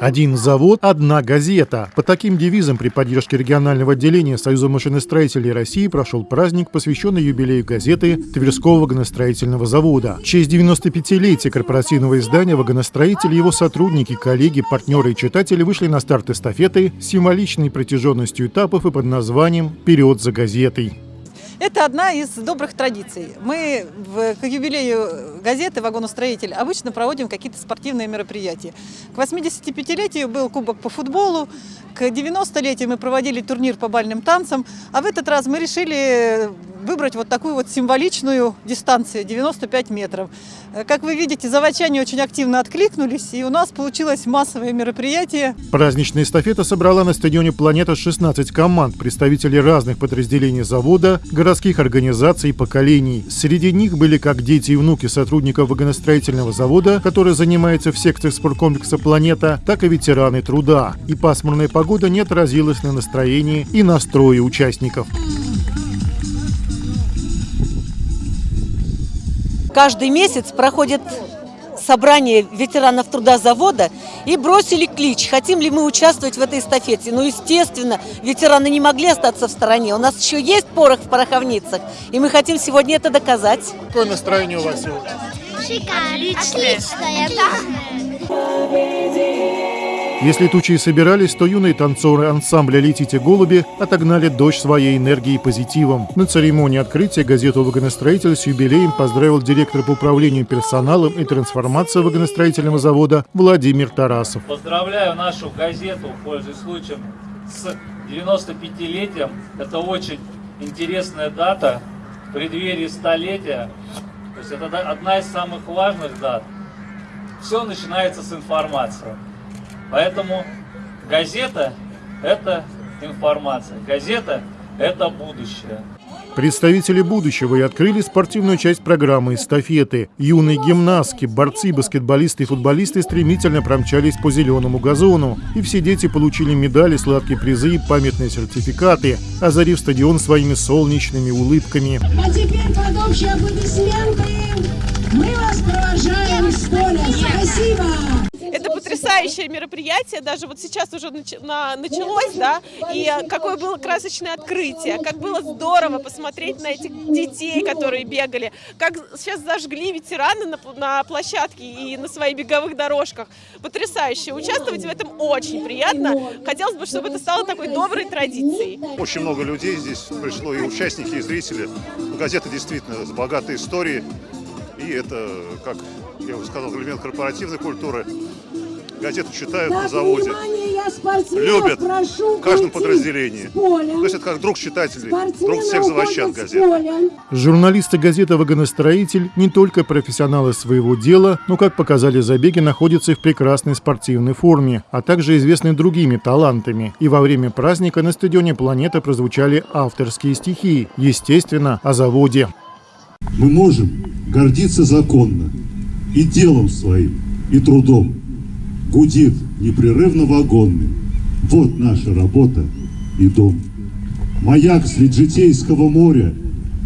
Один завод – одна газета. По таким девизам при поддержке регионального отделения Союза машиностроителей России прошел праздник, посвященный юбилею газеты Тверского вагоностроительного завода. В честь 95-летия корпоративного издания «Вагоностроитель» его сотрудники, коллеги, партнеры и читатели вышли на старт эстафеты с символичной протяженностью этапов и под названием «Вперед за газетой». Это одна из добрых традиций. Мы в, к юбилею газеты «Вагоностроитель» обычно проводим какие-то спортивные мероприятия. К 85-летию был кубок по футболу, к 90-летию мы проводили турнир по бальным танцам, а в этот раз мы решили выбрать вот такую вот символичную дистанцию 95 метров. Э, как вы видите, заводчане очень активно откликнулись, и у нас получилось массовое мероприятие. Праздничная эстафета собрала на стадионе «Планета» 16 команд, представителей разных подразделений завода, городских организаций и поколений. Среди них были как дети и внуки сотрудников вагоностроительного завода, который занимается в секциях спорткомплекса «Планета», так и ветераны труда. И пасмурная погода не отразилась на настроении и настрое участников. Каждый месяц проходит собрание ветеранов труда завода и бросили клич, хотим ли мы участвовать в этой эстафете. Ну, естественно, ветераны не могли остаться в стороне. У нас еще есть порох в пороховницах, и мы хотим сегодня это доказать. Какое настроение у вас сегодня? Шикарно. Отличное, да? Если тучи и собирались, то юные танцоры ансамбля «Летите, голуби» отогнали дождь своей энергией и позитивом. На церемонии открытия газету «Вагоностроитель» с юбилеем поздравил директор по управлению персоналом и трансформацией вагоностроительного завода Владимир Тарасов. Поздравляю нашу газету, пользуясь случаем, с 95-летием. Это очень интересная дата в преддверии столетия. То есть это одна из самых важных дат. Все начинается с информации. Поэтому газета – это информация, газета – это будущее. Представители будущего и открыли спортивную часть программы «Эстафеты». Юные гимнастки, борцы, баскетболисты и футболисты стремительно промчались по зеленому газону. И все дети получили медали, сладкие призы и памятные сертификаты, озарив стадион своими солнечными улыбками. А теперь под общие аплодисменты мы вас провожаем с поля. Спасибо! Потрясающее мероприятие, даже вот сейчас уже началось, да, и какое было красочное открытие, как было здорово посмотреть на этих детей, которые бегали, как сейчас зажгли ветераны на, на площадке и на своих беговых дорожках. Потрясающе. Участвовать в этом очень приятно. Хотелось бы, чтобы это стало такой доброй традицией. Очень много людей здесь пришло, и участники, и зрители. Газета действительно с богатой историей. И это, как я уже сказал, элемент корпоративной культуры газету читают на заводе, любят в каждом подразделении. То есть это как друг читателей, друг всех заводчан газеты. Журналисты газеты «Вагоностроитель» не только профессионалы своего дела, но, как показали забеги, находятся и в прекрасной спортивной форме, а также известны другими талантами. И во время праздника на стадионе «Планета» прозвучали авторские стихи, естественно, о заводе. Мы можем гордиться законно и делом своим, и трудом гудит непрерывно вагонный. Вот наша работа и дом. Маяк средь житейского моря.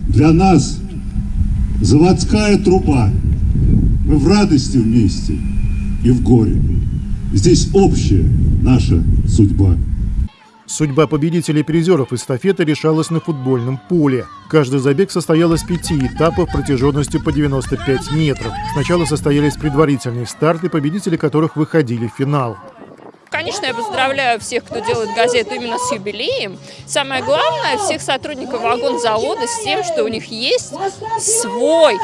Для нас заводская труба. Мы в радости вместе и в горе. Здесь общая наша судьба. Судьба победителей призеров эстафеты решалась на футбольном поле. Каждый забег состоял из пяти этапов протяженностью по 95 метров. Сначала состоялись предварительные старты, победители которых выходили в финал. Конечно, я поздравляю всех, кто делает газету именно с юбилеем. Самое главное, всех сотрудников вагонзавода с тем, что у них есть свой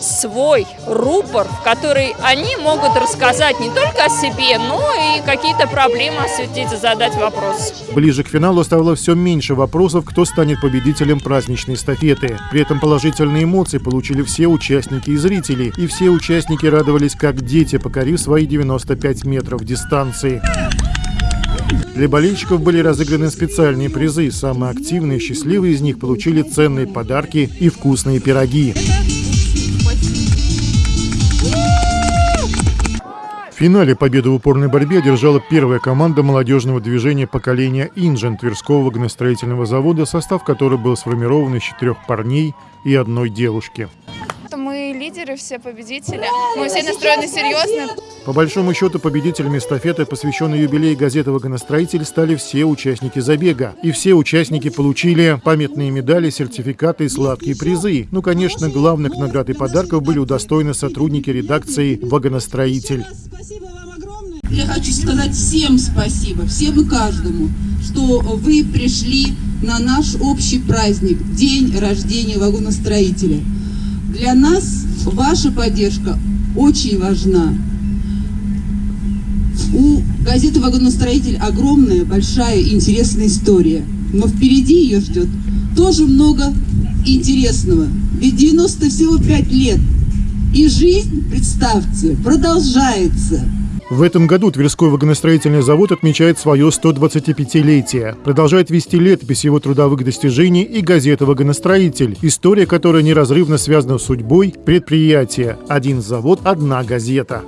свой рупор, в который они могут рассказать не только о себе, но и какие-то проблемы осветить и задать вопрос. Ближе к финалу стало все меньше вопросов, кто станет победителем праздничной эстафеты. При этом положительные эмоции получили все участники и зрители, и все участники радовались как дети, покорив свои 95 метров дистанции. Для болельщиков были разыграны специальные призы. Самые активные и счастливые из них получили ценные подарки и вкусные пироги. Финале победу в упорной борьбе одержала первая команда молодежного движения поколения «Инжен» Тверского вагоностроительного завода, состав которой был сформирован из четырех парней и одной девушки. Лидеры, все победители. Мы все настроены серьезно. По большому счету, победителями эстафеты, посвященной юбилею газеты «Вагоностроитель», стали все участники забега. И все участники получили памятные медали, сертификаты и сладкие призы. Ну, конечно, главных наград и подарков были удостоены сотрудники редакции «Вагоностроитель». Я хочу сказать всем спасибо, всем и каждому, что вы пришли на наш общий праздник, день рождения вагоностроителя. Для нас ваша поддержка очень важна. У газеты «Вагоностроитель» огромная, большая, интересная история. Но впереди ее ждет тоже много интересного. Ведь 90 всего 5 лет. И жизнь, представьте, продолжается. В этом году Тверской вагоностроительный завод отмечает свое 125-летие. Продолжает вести летопись его трудовых достижений и газета «Вагоностроитель», история которая неразрывно связана с судьбой предприятия. Один завод, одна газета.